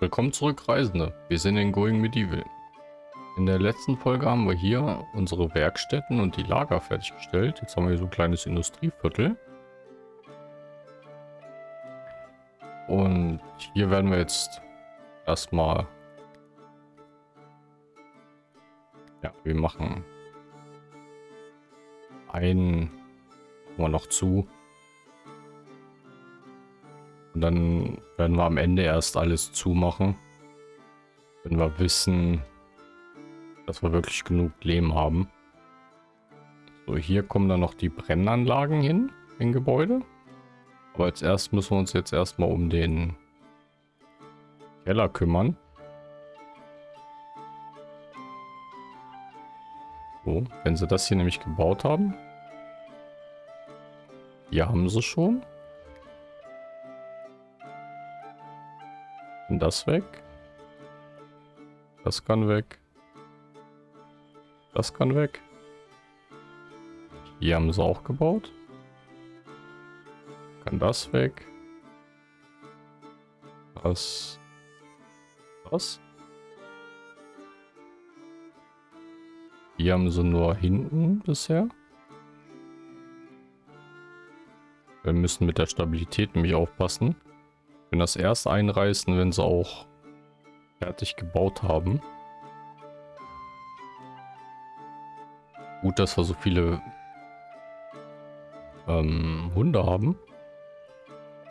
Willkommen zurück, Reisende. Wir sind in Going Medieval. In der letzten Folge haben wir hier unsere Werkstätten und die Lager fertiggestellt. Jetzt haben wir hier so ein kleines Industrieviertel. Und hier werden wir jetzt erstmal... Ja, wir machen einen wir noch zu. Und dann werden wir am Ende erst alles zumachen. Wenn wir wissen, dass wir wirklich genug Lehm haben. So, hier kommen dann noch die Brennanlagen hin im Gebäude. Aber als erst müssen wir uns jetzt erstmal um den Keller kümmern. So, wenn sie das hier nämlich gebaut haben. Hier haben sie schon. Und das weg. Das kann weg. Das kann weg. Hier haben sie auch gebaut. Kann das weg. Das. Das. Hier haben sie nur hinten bisher. Wir müssen mit der Stabilität nämlich aufpassen. Wenn das erst einreißen, wenn sie auch fertig gebaut haben. Gut, dass wir so viele ähm, Hunde haben.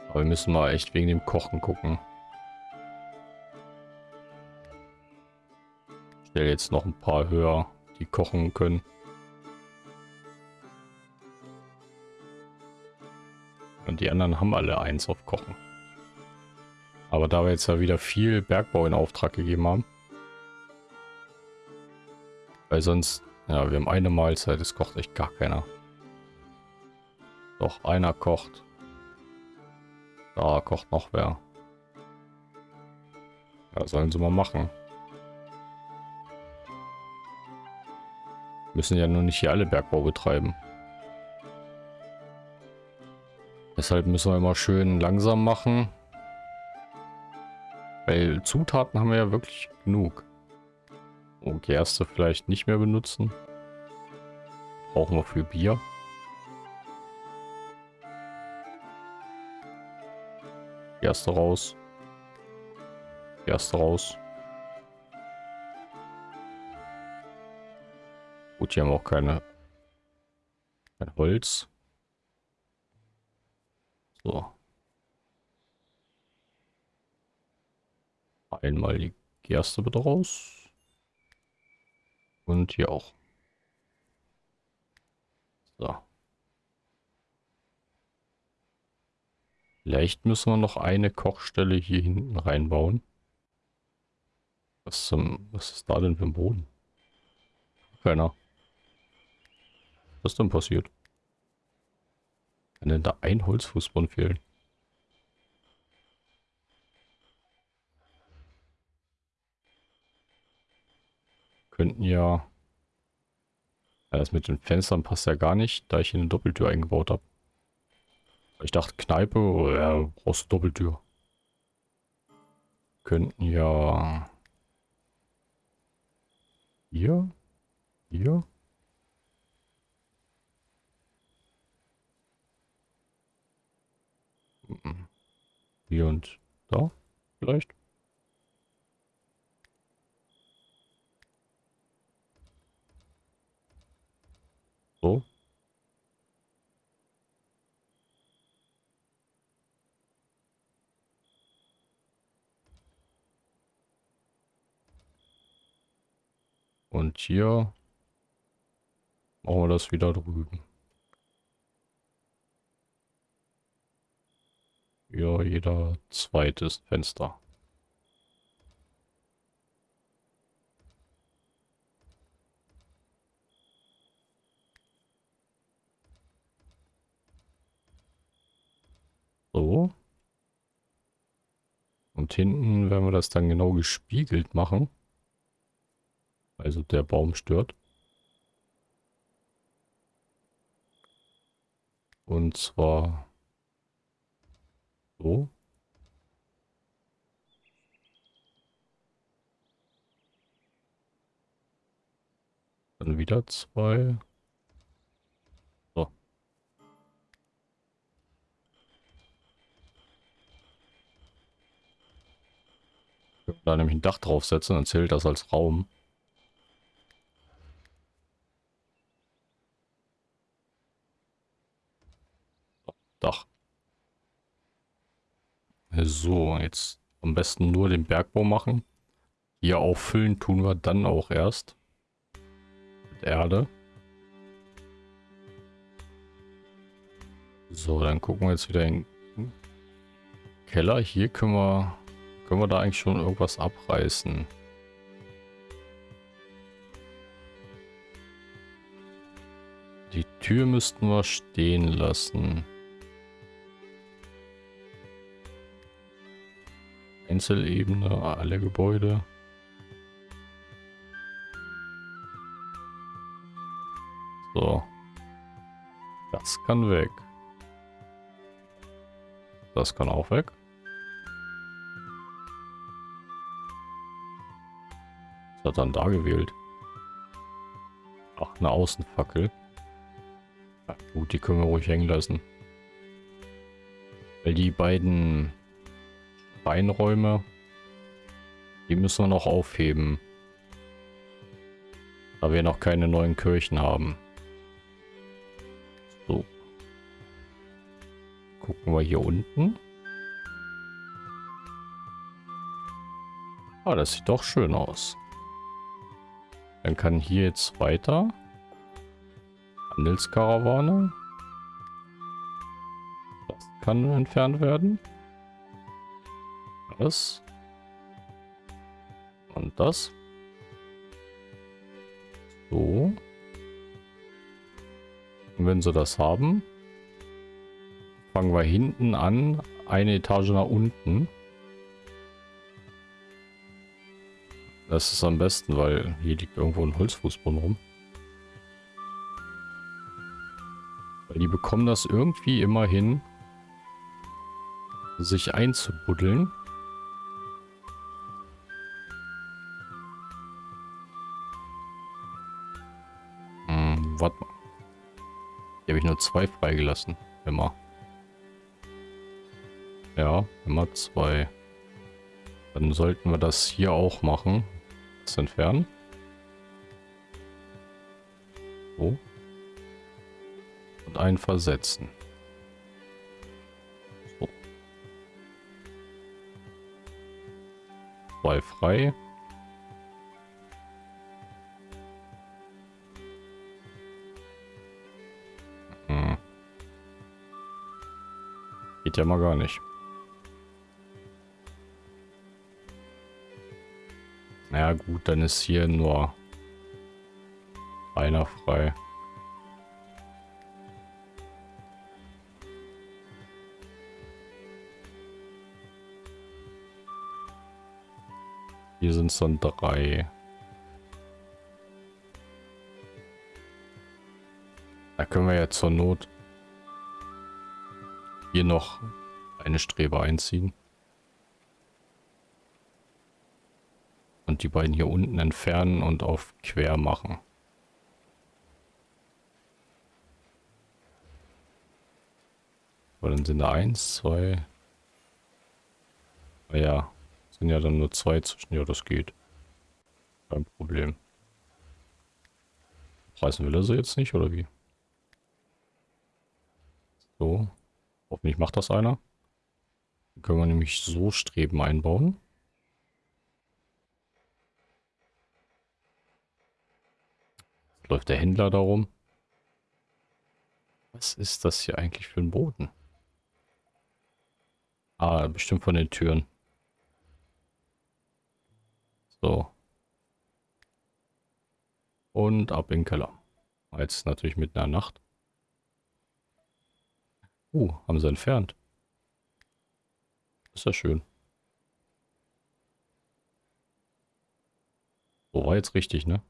Aber wir müssen mal echt wegen dem Kochen gucken. Ich stelle jetzt noch ein paar höher, die kochen können. Und die anderen haben alle eins auf Kochen. Aber da wir jetzt ja wieder viel Bergbau in Auftrag gegeben haben. Weil sonst, ja, wir haben eine Mahlzeit, es kocht echt gar keiner. Doch, einer kocht. Da kocht noch wer. Ja, sollen sie mal machen. Müssen ja nur nicht hier alle Bergbau betreiben. Deshalb müssen wir immer schön langsam machen. Weil Zutaten haben wir ja wirklich genug. Oh, Gerste vielleicht nicht mehr benutzen. Brauchen wir für Bier. Gerste raus. Gerste raus. Gut, hier haben wir auch keine kein Holz. So. Einmal die Gerste bitte raus. Und hier auch. So. Vielleicht müssen wir noch eine Kochstelle hier hinten reinbauen. Was zum, was ist da denn für ein Boden? Keiner. Was ist denn passiert? Kann denn da ein Holzfußboden fehlen? Könnten ja... ja... Das mit den Fenstern passt ja gar nicht, da ich hier eine Doppeltür eingebaut habe. Ich dachte Kneipe, oh, ja, brauchst Doppeltür. Könnten ja... Hier? Hier? Hier und da vielleicht? So. Und hier machen wir das wieder drüben. Ja, jeder zweites Fenster. So. Und hinten werden wir das dann genau gespiegelt machen. Also der Baum stört. Und zwar so. Dann wieder zwei. Da nämlich ein Dach draufsetzen, dann zählt das als Raum. Dach. So, jetzt am besten nur den Bergbau machen. Hier auffüllen tun wir dann auch erst. Mit Erde. So, dann gucken wir jetzt wieder in den Keller. Hier können wir, können wir da eigentlich schon irgendwas abreißen. Die Tür müssten wir stehen lassen. Einzelebene, alle Gebäude. So. Das kann weg. Das kann auch weg. Was hat dann da gewählt? Ach, eine Außenfackel. Ja, gut, die können wir ruhig hängen lassen. Weil die beiden Beinräume. Die müssen wir noch aufheben. Da wir noch keine neuen Kirchen haben. So. Gucken wir hier unten. Ah, das sieht doch schön aus. Dann kann hier jetzt weiter. Handelskarawane. Das kann entfernt werden. Das. Und das. So. Und wenn sie das haben, fangen wir hinten an, eine Etage nach unten. Das ist am besten, weil hier liegt irgendwo ein Holzfußboden rum. Weil die bekommen das irgendwie immer hin, sich einzubuddeln. warte mal. Hier habe ich nur zwei freigelassen. Immer. Ja, immer zwei. Dann sollten wir das hier auch machen. Das entfernen. So. Und einen versetzen. So. Zwei frei. Geht ja mal gar nicht. Gut, dann ist hier nur einer frei. Hier sind es dann drei. Da können wir ja zur Not hier noch eine Strebe einziehen. Und die beiden hier unten entfernen und auf quer machen. Aber dann sind da eins, zwei. Naja, sind ja dann nur zwei zwischen. Ja, das geht. Kein Problem. Reißen will er sie jetzt nicht, oder wie? So. Hoffentlich macht das einer. Dann können wir nämlich so Streben einbauen. Läuft der Händler darum. Was ist das hier eigentlich für ein Boden? Ah, bestimmt von den Türen. So. Und ab in den Keller. Jetzt natürlich mitten in der Nacht. Uh, haben sie entfernt. Ist ja schön. So war jetzt richtig, ne?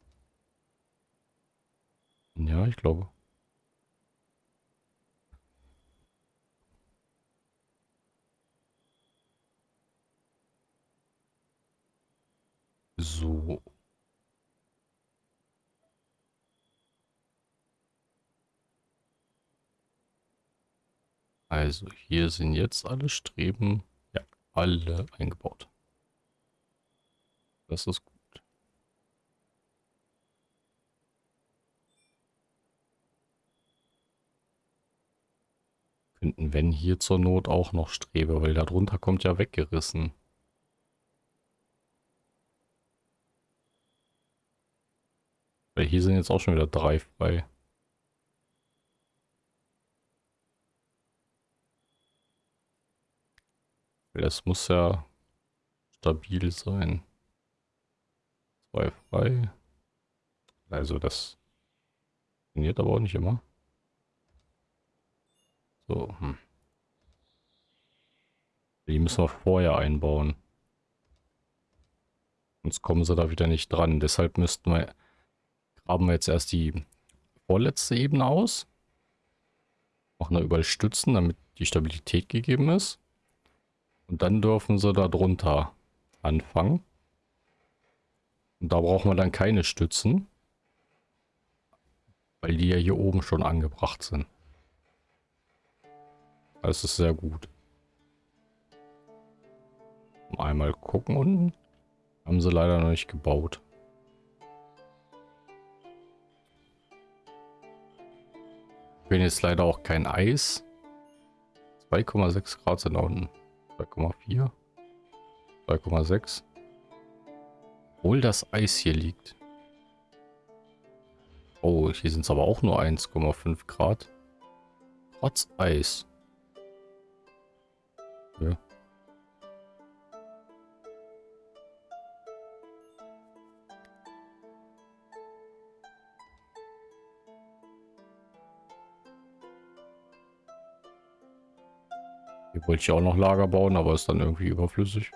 Ja, ich glaube. So. Also hier sind jetzt alle Streben, ja, alle eingebaut. Das ist gut. Könnten, wenn hier zur Not auch noch Strebe, weil darunter kommt ja weggerissen. Weil hier sind jetzt auch schon wieder drei frei. Das muss ja stabil sein. Zwei frei. Also das funktioniert aber auch nicht immer. So, hm. Die müssen wir vorher einbauen. Sonst kommen sie da wieder nicht dran. Deshalb müssten wir, graben wir jetzt erst die vorletzte Ebene aus. Machen da überall Stützen, damit die Stabilität gegeben ist. Und dann dürfen sie da drunter anfangen. Und da brauchen wir dann keine Stützen. Weil die ja hier oben schon angebracht sind. Das ist sehr gut. Einmal gucken unten. Haben sie leider noch nicht gebaut. Ich bin jetzt leider auch kein Eis. 2,6 Grad sind da unten. 2,4. 2,6. Obwohl das Eis hier liegt. Oh, hier sind es aber auch nur 1,5 Grad. Trotz Eis. Ja. Hier wollte ich auch noch Lager bauen, aber ist dann irgendwie überflüssig.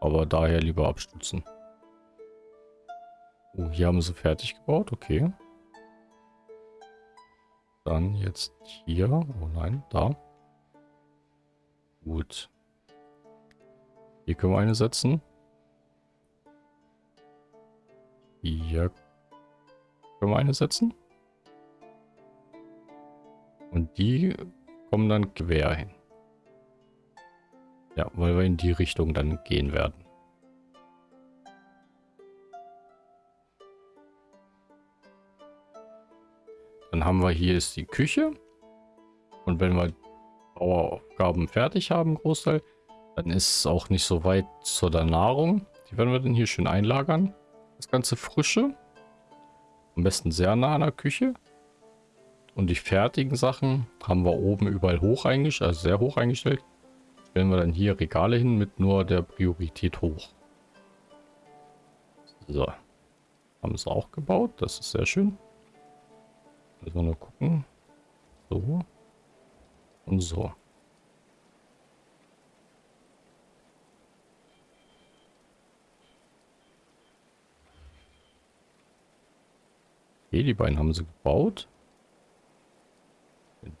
Aber daher lieber abstützen. Oh, hier haben sie fertig gebaut, okay. Dann jetzt hier. Oh nein, da. Gut. Hier können wir eine setzen. Hier können wir eine setzen. Und die kommen dann quer hin. Ja, weil wir in die Richtung dann gehen werden. Dann haben wir hier ist die Küche. Und wenn wir Bauaufgaben fertig haben, Großteil, dann ist es auch nicht so weit zu der Nahrung. Die werden wir dann hier schön einlagern. Das ganze Frische. Am besten sehr nah an der Küche. Und die fertigen Sachen haben wir oben überall hoch eingestellt, also sehr hoch eingestellt. Stellen wir dann hier Regale hin mit nur der Priorität hoch. So. Haben es auch gebaut. Das ist sehr schön. Müssen wir nur gucken. So. So. Okay, die beiden haben sie gebaut.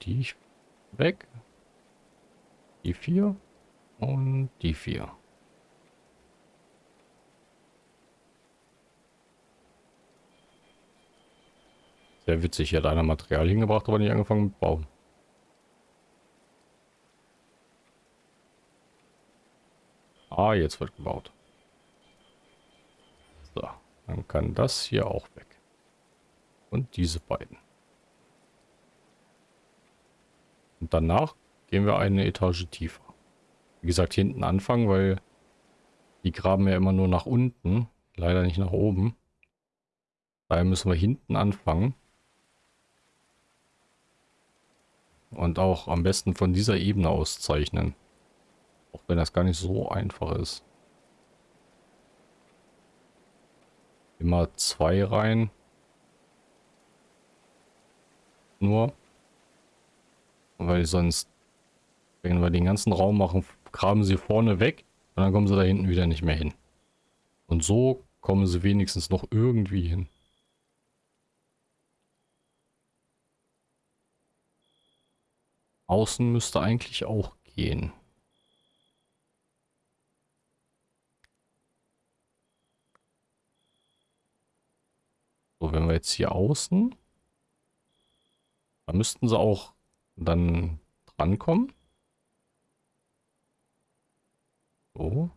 Die weg. Die vier. Und die vier. Sehr witzig. Hier hat einer Material hingebracht, aber nicht angefangen mit Bauen. Ah, jetzt wird gebaut. So, dann kann das hier auch weg. Und diese beiden. Und danach gehen wir eine Etage tiefer. Wie gesagt, hinten anfangen, weil die graben ja immer nur nach unten, leider nicht nach oben. Daher müssen wir hinten anfangen. Und auch am besten von dieser Ebene auszeichnen. Auch wenn das gar nicht so einfach ist. Immer zwei rein. Nur. Weil sonst, wenn wir den ganzen Raum machen, graben sie vorne weg und dann kommen sie da hinten wieder nicht mehr hin. Und so kommen sie wenigstens noch irgendwie hin. Außen müsste eigentlich auch gehen. jetzt hier außen. Da müssten sie auch dann drankommen. So.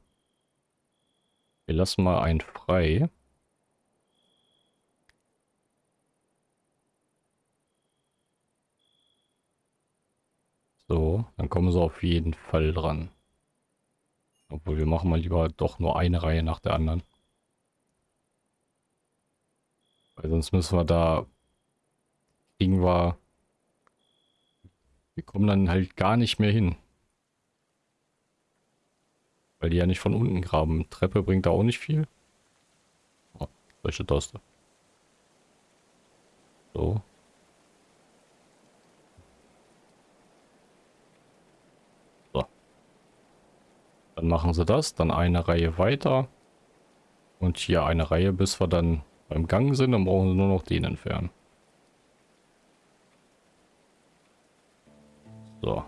Wir lassen mal einen frei. So, dann kommen sie auf jeden Fall dran. Obwohl, wir machen mal lieber doch nur eine Reihe nach der anderen. Weil sonst müssen wir da... Kriegen wir... Wir kommen dann halt gar nicht mehr hin. Weil die ja nicht von unten graben. Treppe bringt da auch nicht viel. Oh, solche Taste. So. Dann machen sie das, dann eine Reihe weiter. Und hier eine Reihe, bis wir dann beim Gang sind, dann brauchen sie nur noch den entfernen. So.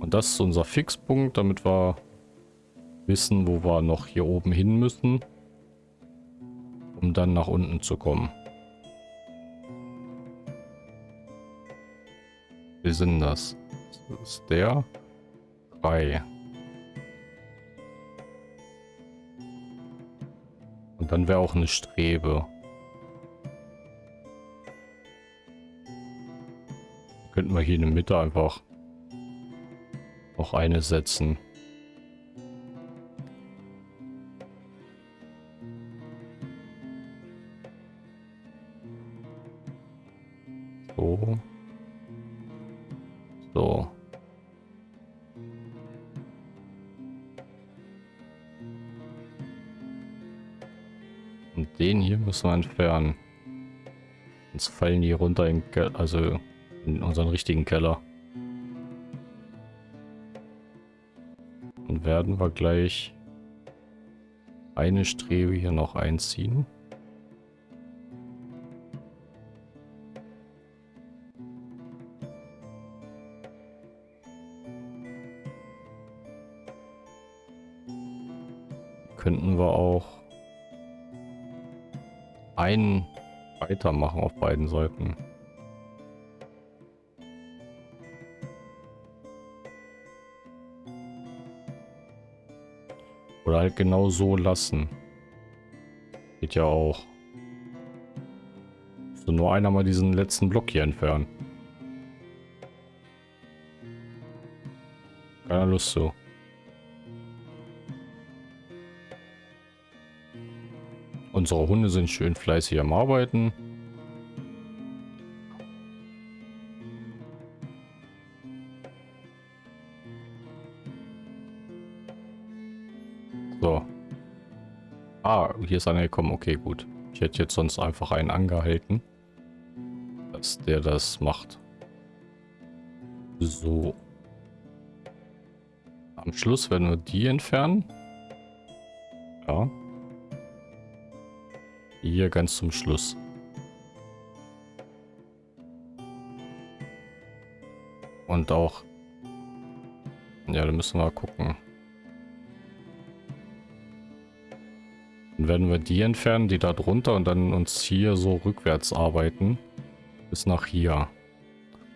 Und das ist unser Fixpunkt, damit wir wissen, wo wir noch hier oben hin müssen, um dann nach unten zu kommen. Wir sind das? Das ist der 3. dann wäre auch eine Strebe. Könnten wir hier in der Mitte einfach noch eine setzen. Müssen wir entfernen. Sonst fallen die runter in, also in unseren richtigen Keller. Und werden wir gleich eine Strebe hier noch einziehen. könnten wir auch einen weitermachen auf beiden Seiten. Oder halt genau so lassen. Geht ja auch. So nur einer mal diesen letzten Block hier entfernen. Keine Lust so. Unsere Hunde sind schön fleißig am Arbeiten. So. Ah, hier ist einer gekommen. Okay, gut. Ich hätte jetzt sonst einfach einen angehalten, dass der das macht. So. Am Schluss werden wir die entfernen. Hier ganz zum Schluss. Und auch... Ja, da müssen wir gucken. Dann werden wir die entfernen, die da drunter und dann uns hier so rückwärts arbeiten. Bis nach hier.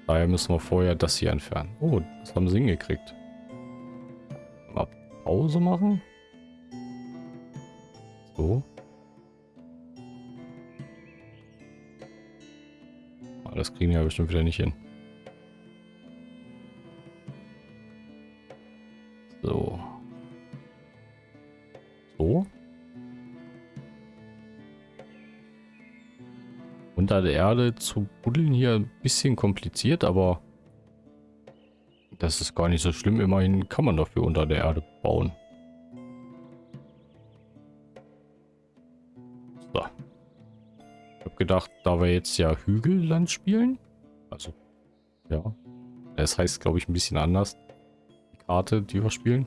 Daher müssen wir vorher das hier entfernen. Oh, das haben sie hingekriegt. Mal Pause machen. So. Das kriegen wir bestimmt wieder nicht hin. So. So. Unter der Erde zu buddeln hier ein bisschen kompliziert, aber das ist gar nicht so schlimm. Immerhin kann man dafür unter der Erde bauen. Gedacht, da wir jetzt ja Hügelland spielen. Also, ja. Es heißt, glaube ich, ein bisschen anders. Die Karte, die wir spielen.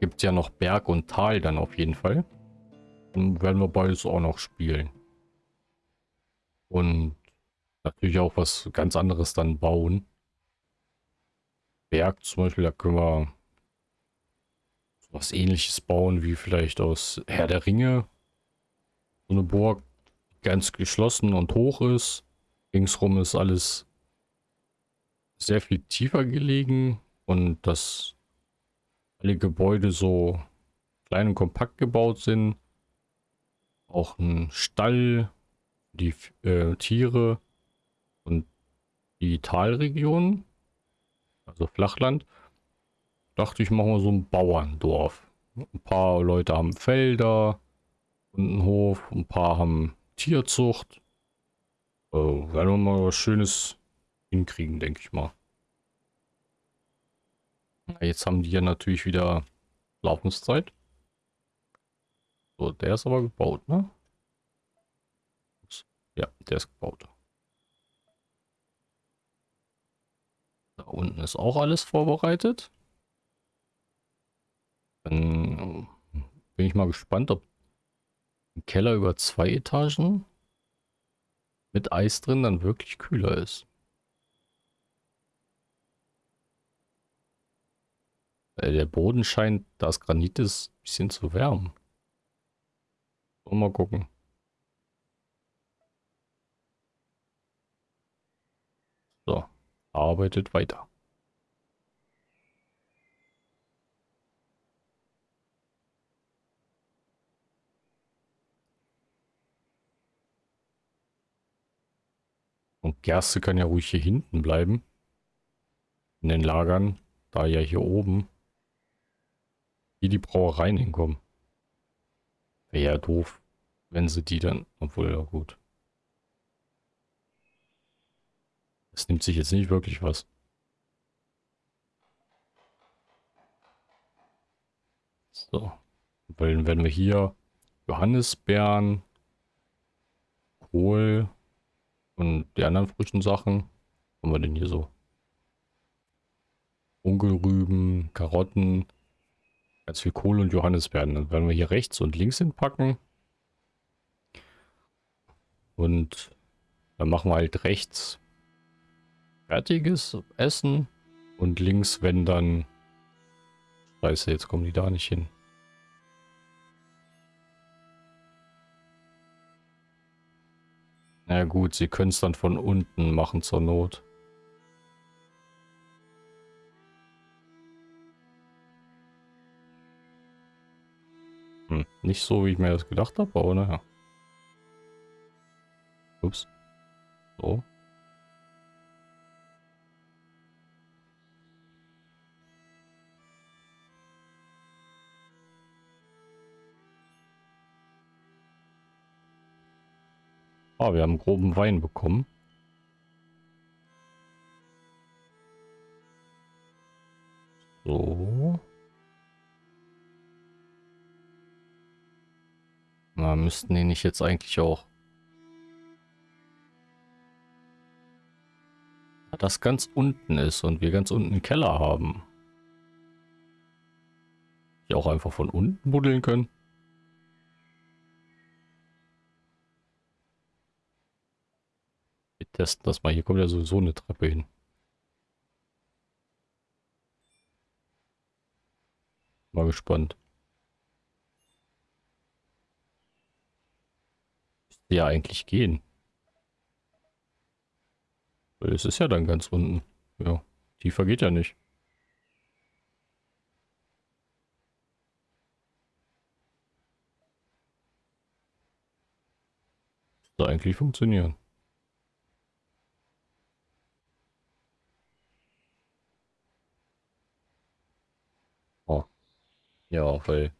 Gibt ja noch Berg und Tal dann auf jeden Fall. Dann werden wir beides auch noch spielen. Und natürlich auch was ganz anderes dann bauen. Berg zum Beispiel, da können wir was ähnliches bauen wie vielleicht aus Herr der Ringe. So eine Burg ganz geschlossen und hoch ist. Ringsrum ist alles sehr viel tiefer gelegen und dass alle Gebäude so klein und kompakt gebaut sind. Auch ein Stall, die äh, Tiere und die Talregion, also Flachland. Dachte ich, machen wir so ein Bauerndorf. Ein paar Leute haben Felder und einen Hof, ein paar haben Tierzucht. Äh, werden wir mal was Schönes hinkriegen, denke ich mal. Jetzt haben die ja natürlich wieder Laufenszeit. So, der ist aber gebaut, ne? Ja, der ist gebaut. Da unten ist auch alles vorbereitet. Dann bin ich mal gespannt, ob ein Keller über zwei Etagen mit Eis drin dann wirklich kühler ist. Weil der Boden scheint, da es Granit ist, ein bisschen zu wärmen. So, mal gucken. So, arbeitet weiter. Und Gerste kann ja ruhig hier hinten bleiben. In den Lagern. Da ja hier oben. Hier die Brauereien hinkommen. Wäre ja doof, wenn sie die dann... Obwohl, ja gut. Es nimmt sich jetzt nicht wirklich was. So. Weil wenn wir hier Johannisbeeren, Kohl und die anderen frischen Sachen, haben wir denn hier so? Unkelrüben, Karotten, ganz viel Kohl und Johannisbeeren. Dann werden wir hier rechts und links hinpacken. Und dann machen wir halt rechts fertiges Essen und links, wenn dann... Scheiße, jetzt kommen die da nicht hin. Na gut, sie können es dann von unten machen zur Not. Hm, nicht so, wie ich mir das gedacht habe, aber naja. Ups. So. Ah, wir haben groben Wein bekommen. So. Na, müssten die nicht jetzt eigentlich auch... Das ganz unten ist und wir ganz unten einen Keller haben. Die auch einfach von unten buddeln können. Testen das mal. Hier kommt ja sowieso eine Treppe hin. Mal gespannt. Müsste ja eigentlich gehen. Weil es ist ja dann ganz unten. Ja, tiefer geht ja nicht. Müsste eigentlich funktionieren. Ja, weil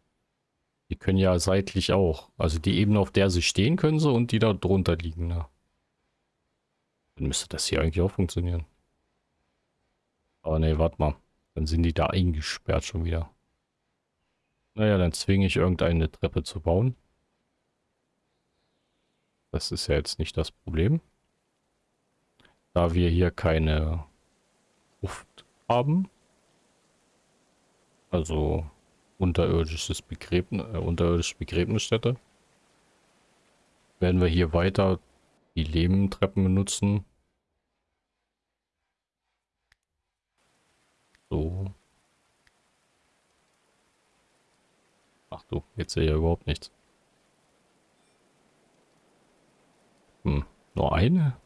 die können ja seitlich auch. Also die Ebene, auf der sie stehen, können sie und die da drunter liegen. Ne? Dann müsste das hier eigentlich auch funktionieren. Aber ne, warte mal. Dann sind die da eingesperrt schon wieder. Naja, dann zwinge ich irgendeine Treppe zu bauen. Das ist ja jetzt nicht das Problem. Da wir hier keine Luft haben. Also unterirdisches Begräbnis, äh, unterirdische Begräbnisstätte. Werden wir hier weiter die Lehmtreppen benutzen. So. Ach du, jetzt sehe ich ja überhaupt nichts. Hm, nur eine?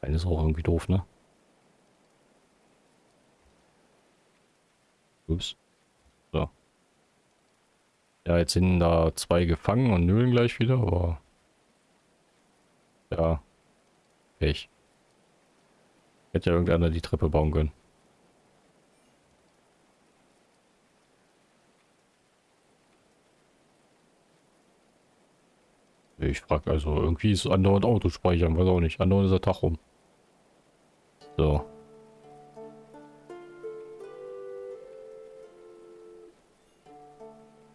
Eine ist auch irgendwie doof, ne? Ups. Ja, jetzt sind da zwei gefangen und nölen gleich wieder, aber... Ja. Pech. Hätte ja irgendeiner die Treppe bauen können. Ich frage also, irgendwie ist andauernd Autospeichern, weiß auch nicht. Andauernd ist der Tag rum. So.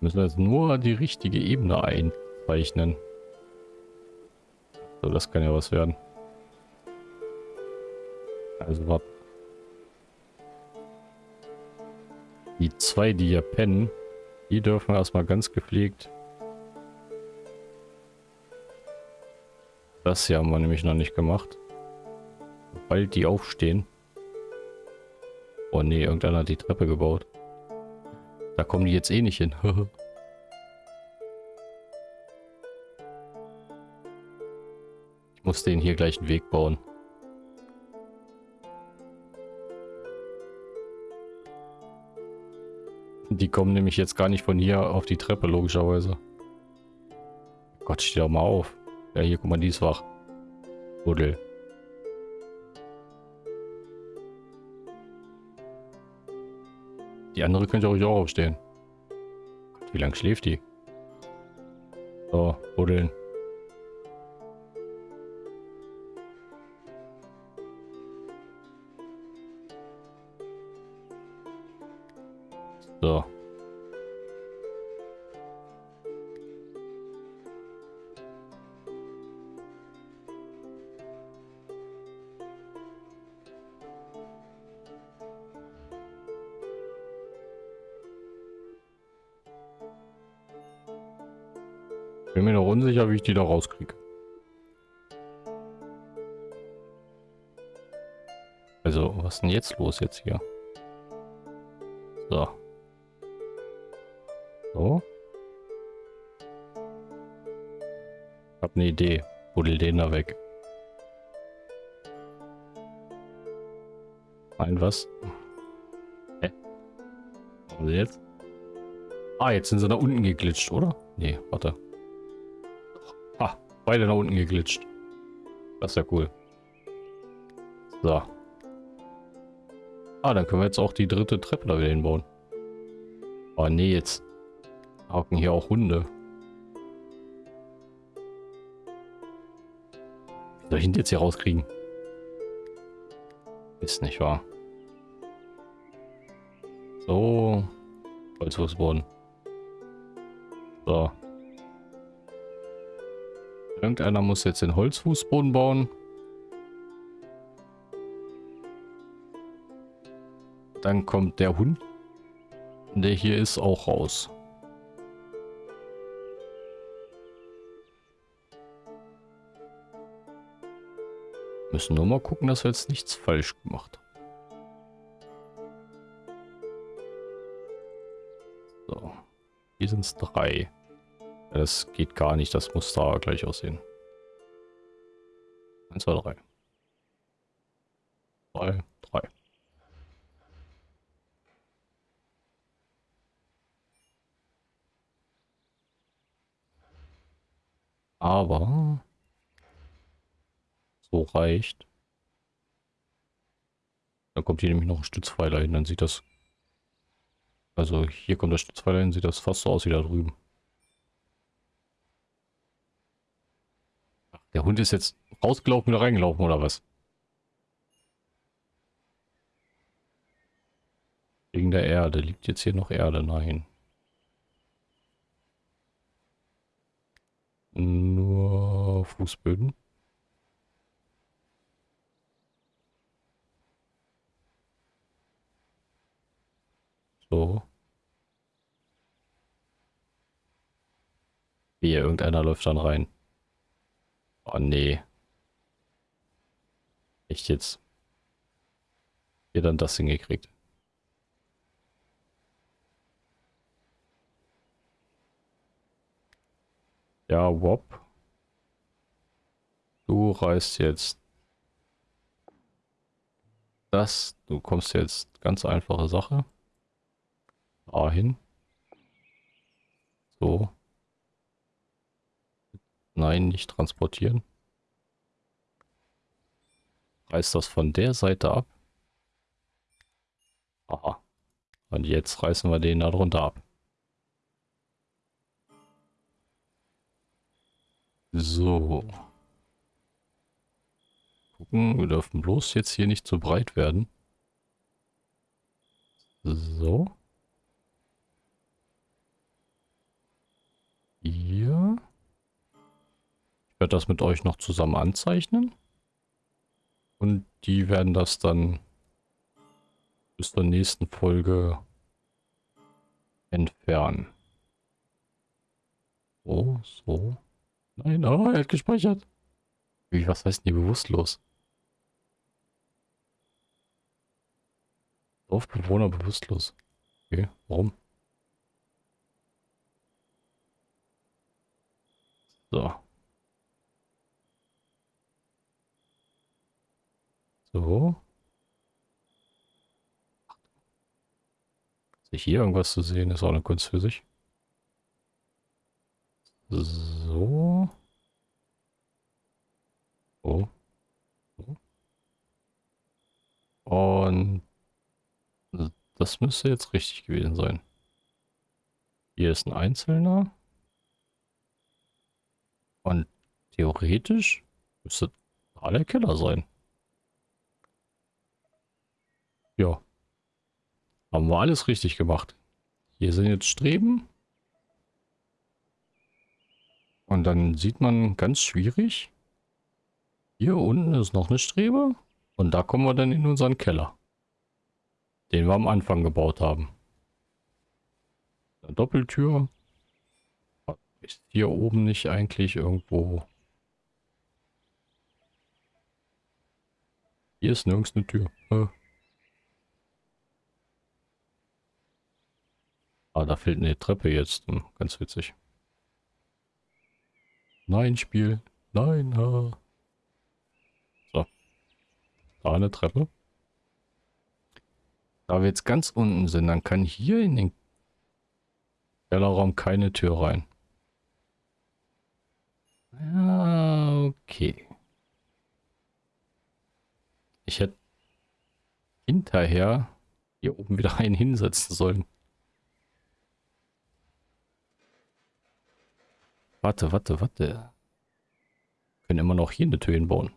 Müssen wir jetzt nur die richtige Ebene einzeichnen. So, das kann ja was werden. Also warte. Die zwei, die hier pennen, die dürfen erstmal ganz gepflegt. Das hier haben wir nämlich noch nicht gemacht. Sobald die aufstehen. Oh nee, irgendeiner hat die Treppe gebaut. Da kommen die jetzt eh nicht hin. ich muss den hier gleich einen Weg bauen. Die kommen nämlich jetzt gar nicht von hier auf die Treppe, logischerweise. Gott, steh doch mal auf. Ja, hier, guck mal, die ist wach. Buddel. Die andere könnte ruhig auch aufstehen. Wie lange schläft die? So, buddeln. So. Bin mir noch unsicher, wie ich die da rauskriege. Also, was ist denn jetzt los jetzt hier? So. So. Hab eine Idee. Buddel den da weg. Ein was? Hä? Was machen sie jetzt? Ah, jetzt sind sie da unten geglitscht, oder? Nee, warte. Beide nach unten geglitscht. Das ist ja cool. So. Ah, dann können wir jetzt auch die dritte Treppe da wieder hinbauen. Oh nee, jetzt hocken hier auch Hunde. Wie soll ich ihn jetzt hier rauskriegen? Ist nicht wahr. So. Holzfußboden. So. Irgendeiner muss jetzt den Holzfußboden bauen. Dann kommt der Hund, der hier ist, auch raus. Müssen nur mal gucken, dass wir jetzt nichts falsch gemacht haben. Hier sind es drei. Das geht gar nicht, das muss da gleich aussehen. 1, 2, 3. 3, 3. Aber so reicht. Dann kommt hier nämlich noch ein Stützpfeiler hin, dann sieht das... Also hier kommt der Stützpfeiler hin, sieht das fast so aus wie da drüben. Der Hund ist jetzt rausgelaufen, wieder reingelaufen, oder was? Wegen der Erde. Liegt jetzt hier noch Erde? Nein. Nur Fußböden. So. Wie, irgendeiner läuft dann rein. Oh nee. Echt jetzt? Ihr dann das hingekriegt? Ja, Wop. Du reißt jetzt das. Du kommst jetzt ganz einfache Sache. dahin. So. Nein, nicht transportieren. Reißt das von der Seite ab. Aha. Und jetzt reißen wir den da drunter ab. So. Gucken, wir dürfen bloß jetzt hier nicht zu breit werden. So. Hier. Werde das mit euch noch zusammen anzeichnen. Und die werden das dann bis zur nächsten Folge entfernen. So, so. Nein, oh, er hat gespeichert. Wie, was heißt denn hier bewusstlos? Dorfbewohner bewusstlos. Okay, warum? So. So. Sich hier irgendwas zu sehen, ist auch eine Kunst für sich. So. Oh. so. Und das müsste jetzt richtig gewesen sein. Hier ist ein Einzelner. Und theoretisch müsste da der Keller sein. Ja. Haben wir alles richtig gemacht. Hier sind jetzt Streben. Und dann sieht man ganz schwierig. Hier unten ist noch eine Strebe. Und da kommen wir dann in unseren Keller. Den wir am Anfang gebaut haben. Eine Doppeltür. Ist hier oben nicht eigentlich irgendwo... Hier ist nirgends eine Tür. Ah, da fehlt eine Treppe jetzt. Hm, ganz witzig. Nein, Spiel. Nein. Ah. So. Da eine Treppe. Da wir jetzt ganz unten sind, dann kann hier in den Kellerraum keine Tür rein. Ja, okay. Ich hätte hinterher hier oben wieder einen hinsetzen sollen. Warte, warte, warte. können immer noch hier eine Tür hinbauen.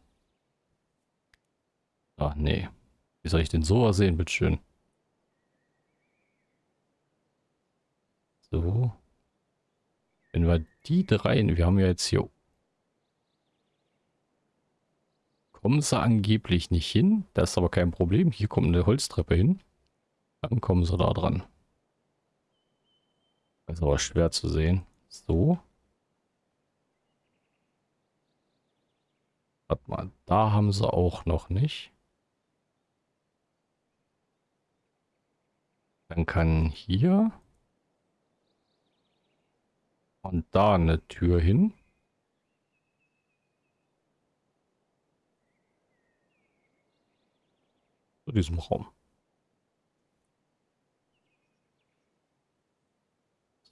Ach nee. Wie soll ich denn sowas sehen, bitteschön? So. Wenn wir die drei, wir haben ja jetzt hier... Kommen sie angeblich nicht hin. Das ist aber kein Problem. Hier kommt eine Holztreppe hin. Dann kommen sie da dran. Das ist aber schwer zu sehen. So. Warte mal, da haben sie auch noch nicht. Dann kann hier und da eine Tür hin. Zu diesem Raum.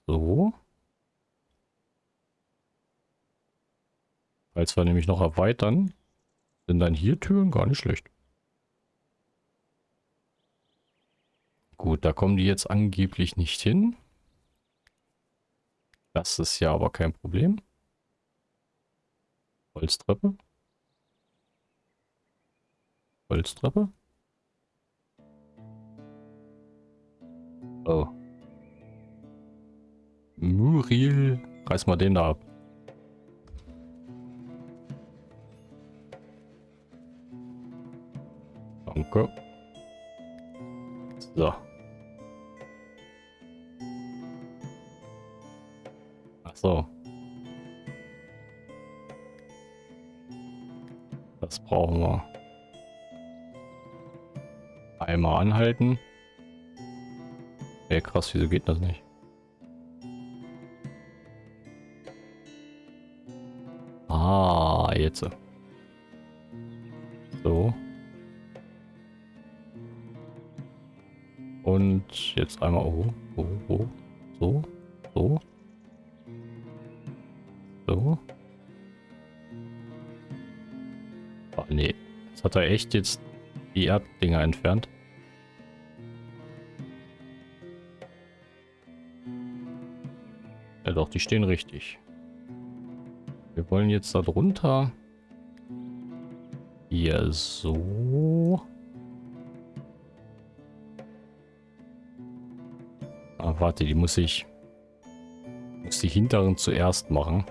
So. Falls wir nämlich noch erweitern, sind dann hier Türen gar nicht schlecht. Gut, da kommen die jetzt angeblich nicht hin. Das ist ja aber kein Problem. Holztreppe. Holztreppe. Oh. Muriel. Reiß mal den da ab. Danke. So. So. Das brauchen wir. Einmal anhalten. Ey, krass, wieso geht das nicht? Ah, jetzt. Jetzt einmal, oh, So, so, so, so. So. Ah, nee. Jetzt hat er echt jetzt die Erddinger entfernt. Ja doch, die stehen richtig. Wir wollen jetzt da drunter. Hier so. Warte, die muss ich... Muss die hinteren zuerst machen.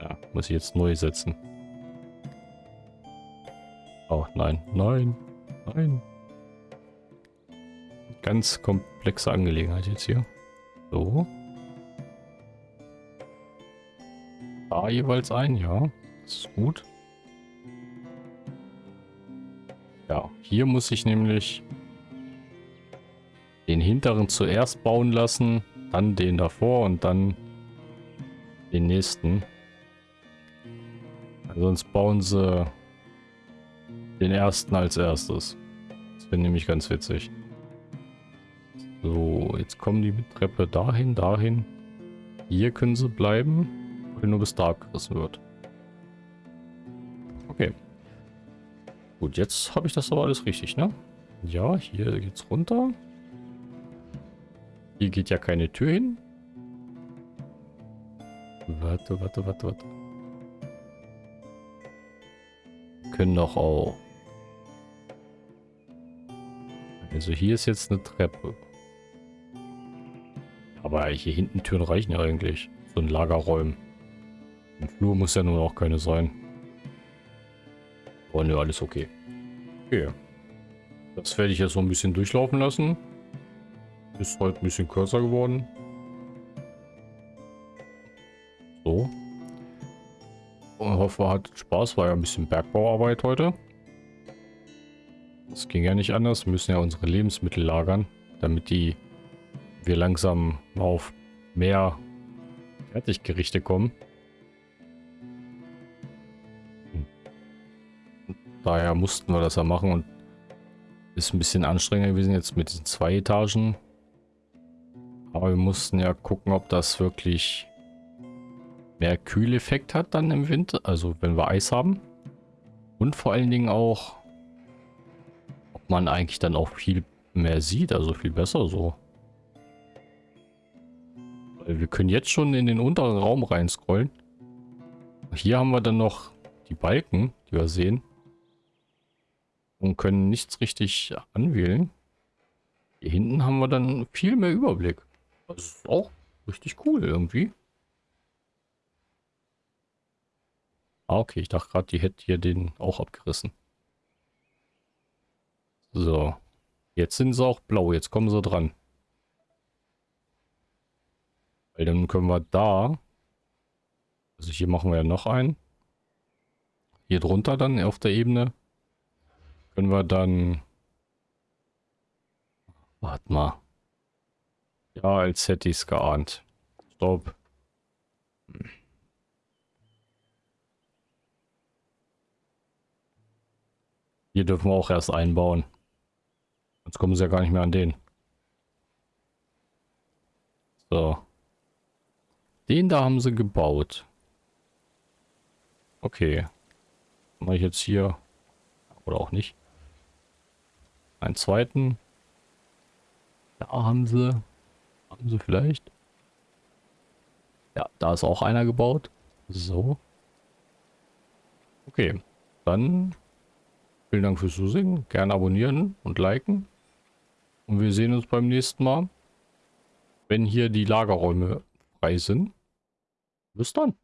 Ja, muss ich jetzt neu setzen. Oh, nein, nein, nein. Ganz komplexe Angelegenheit jetzt hier. So. Da jeweils ein, ja. Das ist gut. Ja, hier muss ich nämlich hinteren zuerst bauen lassen, dann den davor und dann den nächsten. Sonst bauen sie den ersten als erstes. Das wäre nämlich ganz witzig. So, jetzt kommen die mit Treppe dahin, dahin. Hier können sie bleiben, weil nur bis da abgerissen wird. Okay. Gut, jetzt habe ich das aber alles richtig, ne? Ja, hier geht's runter. Hier geht ja keine Tür hin. Warte, warte, warte, warte. können doch auch. Also hier ist jetzt eine Treppe. Aber hier hinten Türen reichen ja eigentlich. So ein Lagerräumen. Ein Flur muss ja nun auch keine sein. Oh ne, alles okay. Okay. Das werde ich jetzt so ein bisschen durchlaufen lassen. Ist heute ein bisschen kürzer geworden. So. Und hoffe, hat Spaß. War ja ein bisschen Bergbauarbeit heute. Das ging ja nicht anders. Wir müssen ja unsere Lebensmittel lagern, damit die wir langsam auf mehr Fertiggerichte kommen. Daher mussten wir das ja machen und ist ein bisschen anstrengender gewesen jetzt mit diesen zwei Etagen. Aber wir mussten ja gucken, ob das wirklich mehr Kühleffekt hat dann im Winter, also wenn wir Eis haben. Und vor allen Dingen auch, ob man eigentlich dann auch viel mehr sieht, also viel besser so. Wir können jetzt schon in den unteren Raum reinscrollen. Hier haben wir dann noch die Balken, die wir sehen. Und können nichts richtig anwählen. Hier hinten haben wir dann viel mehr Überblick. Das ist auch richtig cool irgendwie. Ah, okay. Ich dachte gerade, die hätte hier den auch abgerissen. So. Jetzt sind sie auch blau. Jetzt kommen sie dran. Weil dann können wir da... Also hier machen wir ja noch einen. Hier drunter dann auf der Ebene können wir dann... Warte mal. Ja, als hätte ich es geahnt. Stopp. Hier dürfen wir auch erst einbauen. Sonst kommen sie ja gar nicht mehr an den. So. Den da haben sie gebaut. Okay. Mache ich jetzt hier. Oder auch nicht. Einen zweiten. Da haben sie. Haben sie vielleicht. Ja, da ist auch einer gebaut. So. Okay. Dann Vielen Dank fürs Zusehen. Gerne abonnieren und liken. Und wir sehen uns beim nächsten Mal, wenn hier die Lagerräume frei sind. Bis dann.